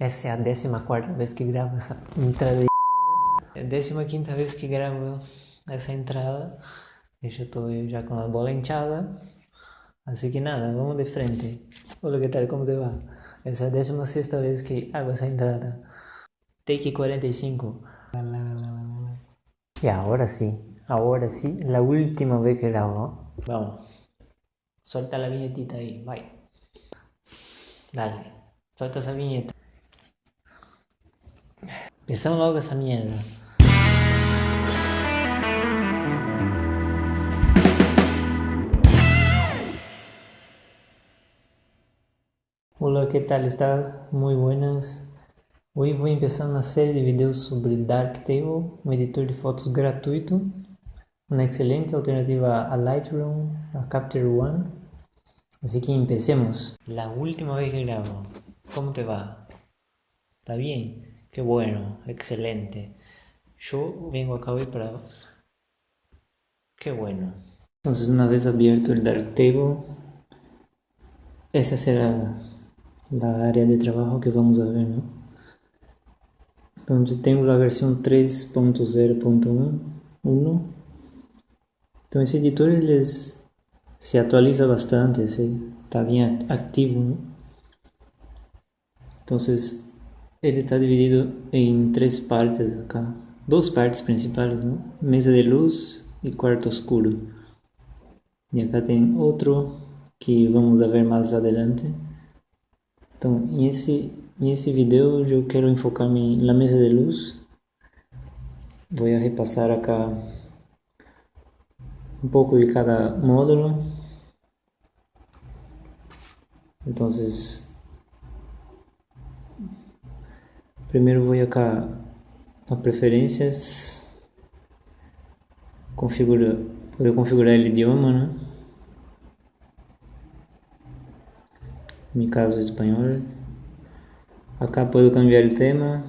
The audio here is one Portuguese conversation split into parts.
Essa é a 14 vez que gravo essa entrada. É a 15 vez que gravo essa entrada. Eu já estou já com a bola hinchada. Assim que nada, vamos de frente. Olha que tal, como te va? Essa é a 16 vez que hago essa entrada. Take 45. Y ahora sí, ahora sí, la última vez que grabo. Vamos. Suelta la viñetita ahí, bye. Dale, suelta esa viñeta. Empezamos logo essa merda. Hola, ¿qué tal? ¿Estás? Muy buenas. Hoy voy a empezar una serie de videos sobre Darktable, un editor de fotos gratuito, una excelente alternativa a Lightroom, a Capture One. Así que empecemos. La última vez que grabo, ¿cómo te va? ¿Está bien? Qué bueno, excelente. Yo vengo acá hoy para... Qué bueno. Entonces una vez abierto el Darktable, esa será la área de trabajo que vamos a ver, ¿no? Entonces tengo la versión 3.0.1. Entonces ese editor les, se actualiza bastante, está bien activo. Entonces ele está dividido em três partes acá. Duas partes principais, né? Mesa de luz e quarto escuro. E acá tem outro que vamos ver mais adelante. Então, nesse, nesse vídeo eu quero enfocar-me na mesa de luz. Vou repassar acá um pouco de cada módulo. Então, Primeiro vou acá a preferências, configura, poder configurar o idioma, né? No meu caso espanhol. Acá posso cambiar o tema.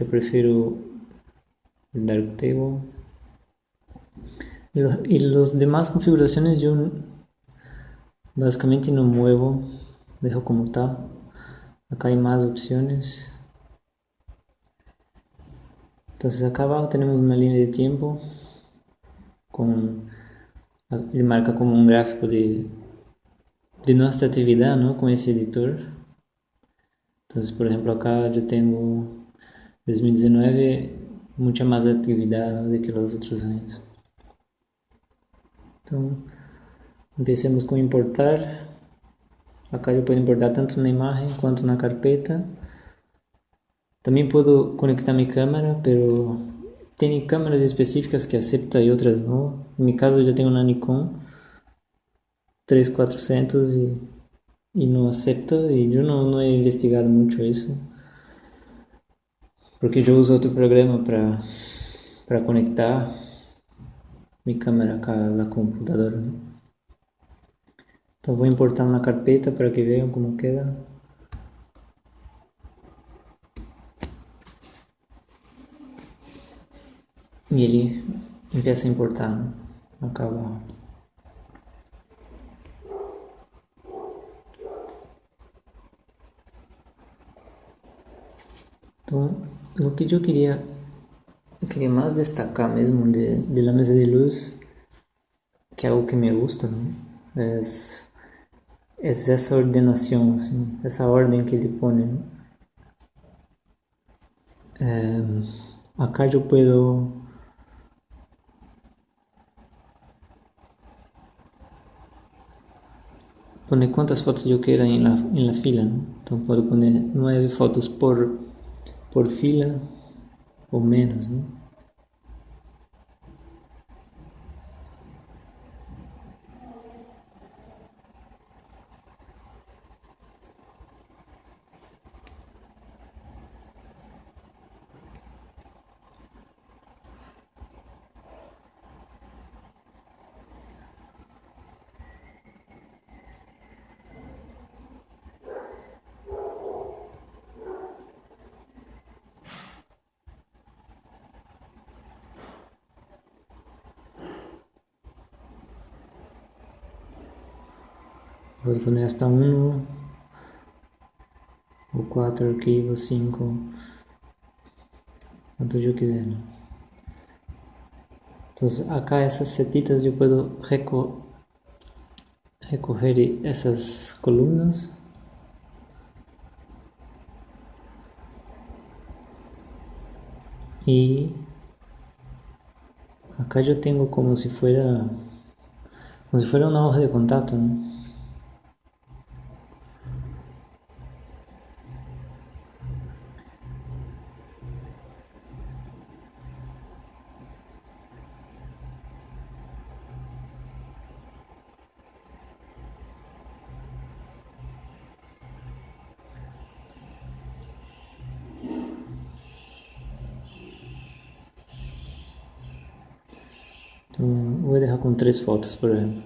Eu prefiro o Darktable. E as demais configurações eu basicamente não muevo, deixo como está. Acá hay más opciones. Entonces acá abajo tenemos una línea de tiempo con ele marca como um gráfico de, de nossa atividade ¿no? com esse editor. Então, por exemplo, acá eu tenho 2019 muita mais atividade do que os outros anos. Então, empecemos com importar. Acá posso importar tanto na imagem quanto na carpeta. Também posso conectar minha câmera, pero tem câmeras específicas que aceitam e outras não. No meu caso eu já tenho uma Nikon 3400 e, e não aceita e eu não, não he investigado muito isso. Porque eu uso outro programa para para conectar minha câmera com a computadora. Né? Então vou importar na carpeta para que vejam como queda. E ele empieza a importar, né? acaba Então, o que eu queria, eu queria mais destacar mesmo de, de la mesa de luz, que é algo que me gusta, né? É essa ordenação, assim, essa ordem que ele põe. Né? É, acá eu posso poner quantas fotos eu quero em la, em la fila. Né? Então, posso poner nove fotos por, por fila ou menos. Né? Voy a poner hasta uno. o 4 arquivo, 5, quantos eu quiser. ¿no? Entonces acá essas setitas eu posso reco recorrer essas colunas e acá eu tenho como se fuera como se fuera una hoja de contacto ¿no? Então, vou deixar com três fotos, por exemplo.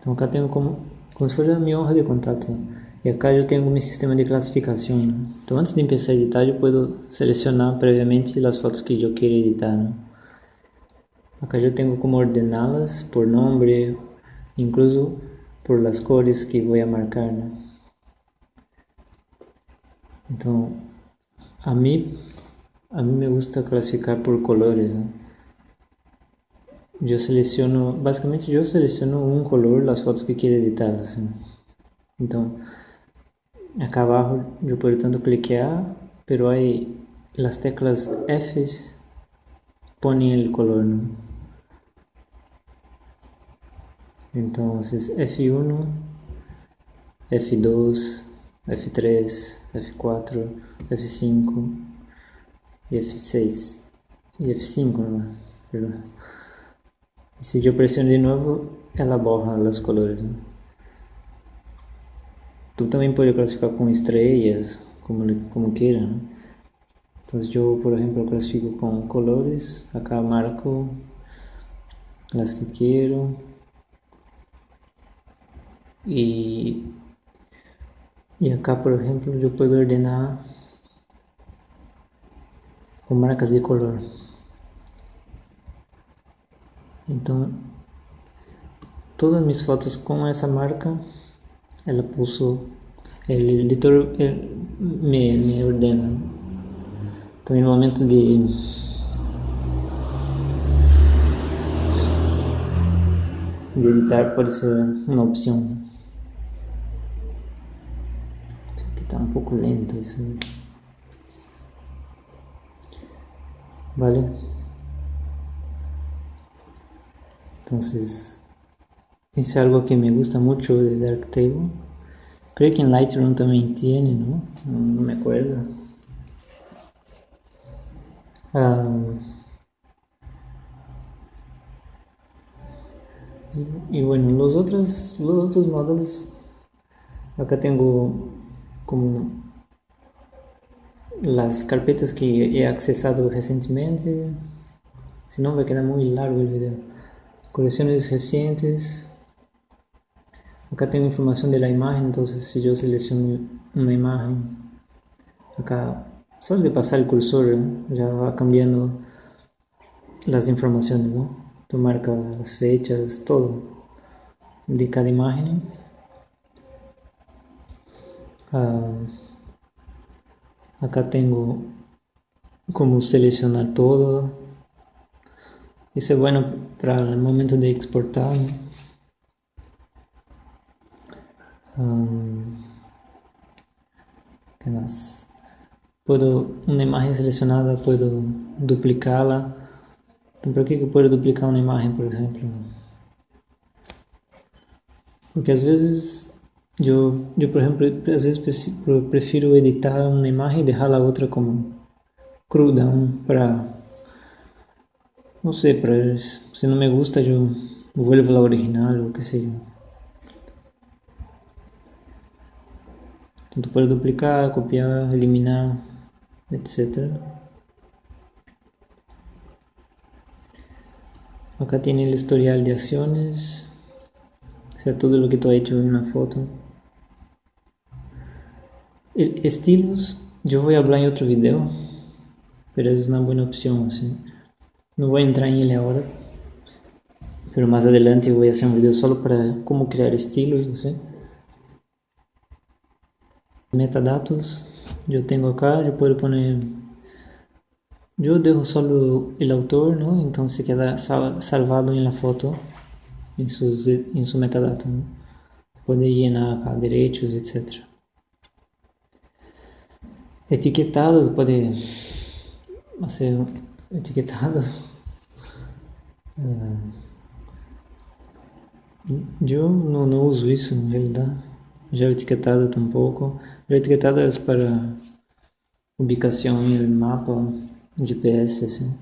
Então, acá tenho como, como se fosse a minha honra de contato. E acá eu tenho meu sistema de classificação. Né? Então, antes de começar a editar, eu posso selecionar previamente as fotos que eu quero editar. Né? Acá eu tenho como ordená-las por nome, incluso por as cores que vou marcar. Né? Então, a mim a mí me gusta clasificar por colores. ¿no? Yo selecciono, básicamente yo selecciono un color las fotos que quiero editar. Então, acá abajo yo puedo tanto cliquear, pero hay las teclas F ponen el color. ¿no? Entonces F1, F2, F3, F4, F5 e F6 e F5, né? E se eu pressiono de novo, ela borra as cores. Né? Tu também pode classificar com estrelas, como, como queira. Né? Então, eu, por exemplo, classifico com colores, acá marco as que quero e, e acá, por exemplo, eu posso ordenar com marcas de color. Então, todas as minhas fotos com essa marca, ela puso, o editor me, me ordena. Então, no momento de de editar pode ser uma opção. Aqui está um pouco lento isso. ¿Vale? Entonces, es algo que me gusta mucho de Darktable. Creo que en Lightroom también tiene, ¿no? No, me acuerdo. y, y, bueno, los otros, los otros módulos, acá tengo como las carpetas que he accesado recientemente, si no me queda muy largo el video. Colecciones recientes. Acá tengo información de la imagen, entonces si yo selecciono una imagen, acá solo de pasar el cursor ya va cambiando las informaciones, ¿no? Marca las fechas, todo de cada imagen. Ah, Acá tengo como seleccionar todo. Isso é bueno para o momento de exportar. Um, que mais? Puedo, uma imagem selecionada, puedo duplicá-la. Então, por que eu posso duplicar uma imagem, por exemplo? Porque às vezes eu, eu, por exemplo, às vezes prefiro editar uma imagem e deixar a outra como cruda, para não sei, para se não me gusta, eu vuelvo a original ou que seja. Então, pode duplicar, copiar, eliminar, etc. Acá tem o historial de ações, o sea, todo lo que tú has hecho en una foto. Estilos, yo voy a hablar en otro video, pero es una buena opción, así. No voy a entrar en él ahora. Pero más adelante voy a hacer un video solo para cómo crear estilos, no sé. Metadatos, yo tengo acá, yo puedo poner... Yo dejo solo el autor, ¿no? Entonces queda salvado en la foto, en, sus, en su metadato, ¿no? Puede llenar acá derechos, etc. Etiquetados, puede hacer etiquetado. Eu não, não uso isso na realidade. Já etiquetado tampouco. Já etiquetado é para ubicação em mapa, GPS, assim.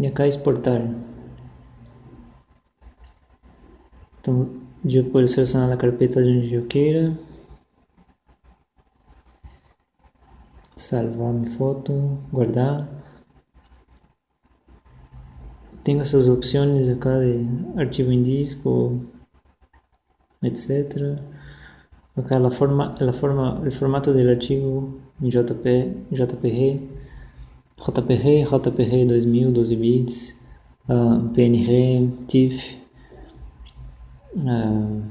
E acá exportar. Então, eu posso selecionar a carpeta de onde eu queira. Salvar minha foto, guardar. Tengo essas opções acá de arquivo em disco, etc. Acá la forma, la forma, el formato del archivo en JP, JPG, JPG, JPG 2000, 12 bits, uh, ah, PNG, TIFF, uh,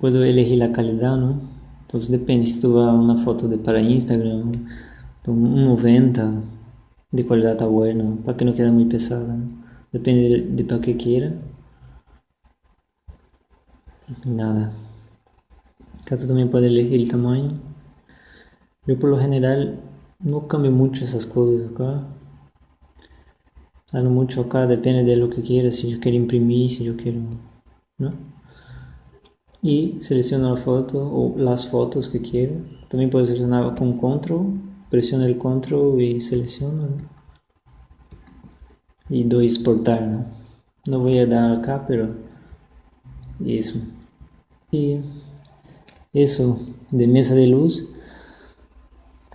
puedo elegir la calidad, ¿no? Entonces depende si tú vas una foto de para Instagram, un 90, de qualidade está bueno, para que não quede muito pesada. Depende de, de para que queira. Nada. Acá tú también puedes elegir el tamaño. Yo por lo general no cambio mucho esas cosas acá. Hago mucho acá, depende de lo que quiera, si yo quiero imprimir, si yo quiero... ¿no? Y selecciono la foto o las fotos que quiero. También puedo seleccionar con control presiono el control y selecciono y doy exportar ¿no? no voy a dar acá pero eso y eso de mesa de luz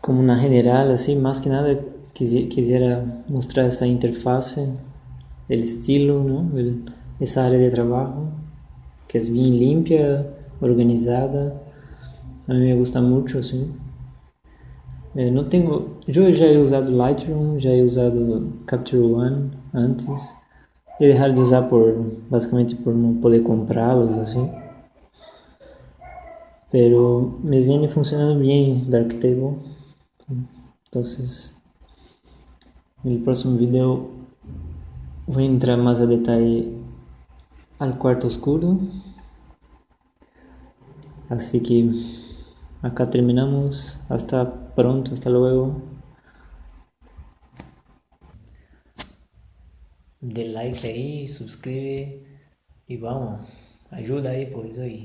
como una general así más que nada quisiera mostrar esa interfase el estilo ¿no? el, esa área de trabajo que es bien limpia organizada a mí me gusta mucho ¿sí? É, não tenho, eu já he usado Lightroom, já he usado Capture One antes. E deixar de usar por, basicamente por não poder comprá-los assim. Pero me viene funcionando bien Darktable. Entonces, no próximo vídeo vou entrar mais a detalhe ao quarto oscuro. Assim que acá terminamos. Hasta pronto, hasta luego. De like aí, subscreve e vamos. Ajuda aí, pois aí.